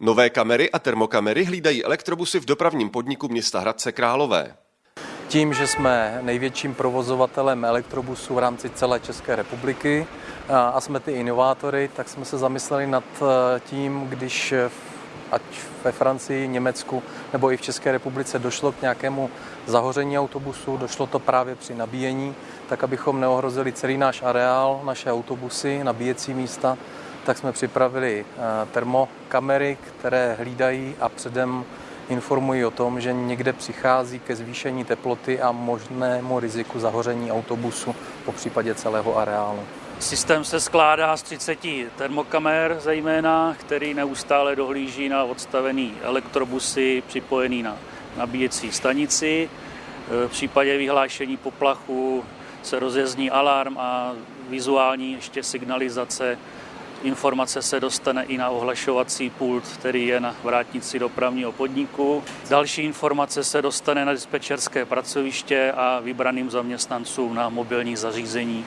Nové kamery a termokamery hlídají elektrobusy v dopravním podniku města Hradce Králové. Tím, že jsme největším provozovatelem elektrobusů v rámci celé České republiky a jsme ty inovátory, tak jsme se zamysleli nad eh, tím, když ať ve Francii, Německu nebo i v České republice došlo k nějakému zahoření autobusu, došlo to právě při nabíjení, tak abychom neohrozili celý náš areál, naše autobusy, nabíjecí místa, tak jsme připravili eh, termokamery, které hlídají a předem informují o tom, že někde přichází ke zvýšení teploty a možnému riziku zahoření autobusu, po případě celého areálu. Systém se skládá z 30 termokamer zejména, který neustále dohlíží na odstavený elektrobusy připojený na nabíjecí stanici. V případě vyhlášení poplachu se rozjezdní alarm a vizuální ještě signalizace Informace se dostane i na ohlašovací pult, který je na vrátnici dopravního podniku. Další informace se dostane na dispečerské pracoviště a vybraným zaměstnancům na mobilní zařízení.